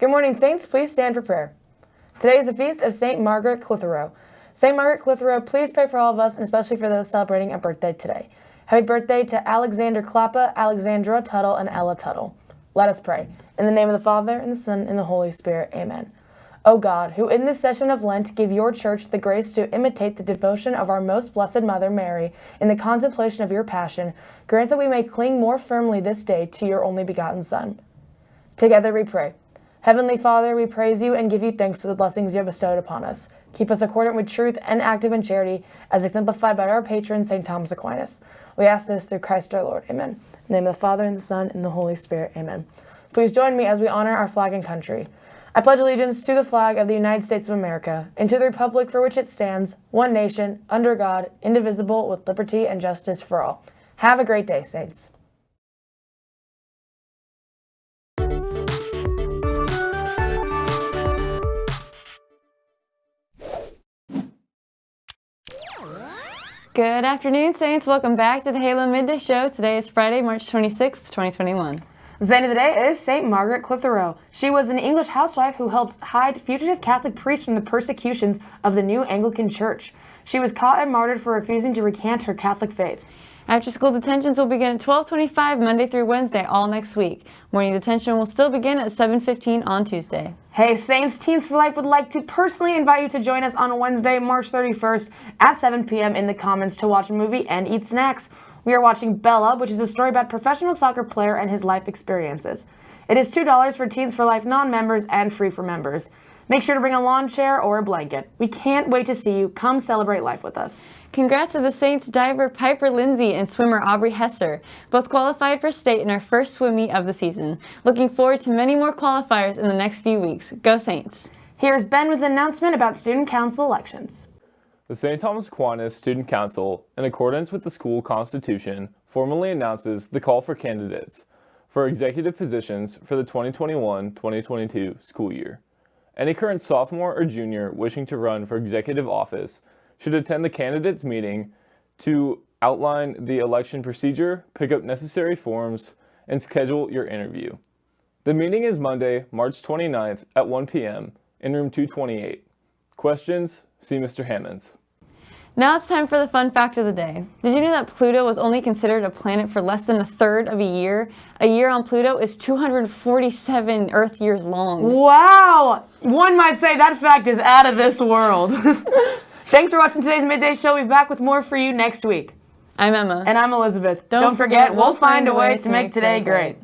Good morning, Saints. Please stand for prayer. Today is the feast of St. Margaret Clitheroe. St. Margaret Clitheroe, please pray for all of us, and especially for those celebrating a birthday today. Happy birthday to Alexander Klappa, Alexandra Tuttle, and Ella Tuttle. Let us pray. In the name of the Father, and the Son, and the Holy Spirit. Amen. O God, who in this session of Lent give your church the grace to imitate the devotion of our most blessed Mother Mary in the contemplation of your passion, grant that we may cling more firmly this day to your only begotten Son. Together we pray. Heavenly Father, we praise you and give you thanks for the blessings you have bestowed upon us. Keep us accordant with truth and active in charity, as exemplified by our patron, St. Thomas Aquinas. We ask this through Christ our Lord. Amen. In the name of the Father, and the Son, and the Holy Spirit. Amen. Please join me as we honor our flag and country. I pledge allegiance to the flag of the United States of America and to the republic for which it stands, one nation, under God, indivisible, with liberty and justice for all. Have a great day, Saints. Good afternoon, Saints. Welcome back to the Halo Midday Show. Today is Friday, March 26th, 2021. The saint of the day is St. Margaret Clitheroe. She was an English housewife who helped hide fugitive Catholic priests from the persecutions of the new Anglican Church. She was caught and martyred for refusing to recant her Catholic faith. After school detentions will begin at 1225 Monday through Wednesday all next week. Morning detention will still begin at 715 on Tuesday. Hey Saints, Teens for Life would like to personally invite you to join us on Wednesday, March 31st at 7 p.m. in the Commons to watch a movie and eat snacks. We are watching Bella, which is a story about professional soccer player and his life experiences. It is $2 for Teens for Life non-members and free for members. Make sure to bring a lawn chair or a blanket. We can't wait to see you. Come celebrate life with us. Congrats to the Saints diver Piper Lindsay and swimmer Aubrey Hesser, both qualified for state in our first swim meet of the season. Looking forward to many more qualifiers in the next few weeks. Go Saints! Here's Ben with an announcement about student council elections. The St. Thomas Aquinas Student Council, in accordance with the school constitution, formally announces the call for candidates for executive positions for the 2021-2022 school year. Any current sophomore or junior wishing to run for executive office should attend the candidates meeting to outline the election procedure, pick up necessary forms, and schedule your interview. The meeting is Monday, March 29th at 1 p.m. in room 228. Questions? See Mr. Hammonds. Now it's time for the fun fact of the day. Did you know that Pluto was only considered a planet for less than a third of a year? A year on Pluto is 247 Earth years long. Wow! One might say that fact is out of this world. Thanks for watching today's Midday Show. We'll be back with more for you next week. I'm Emma. And I'm Elizabeth. Don't, Don't forget, we'll find a way to make today great.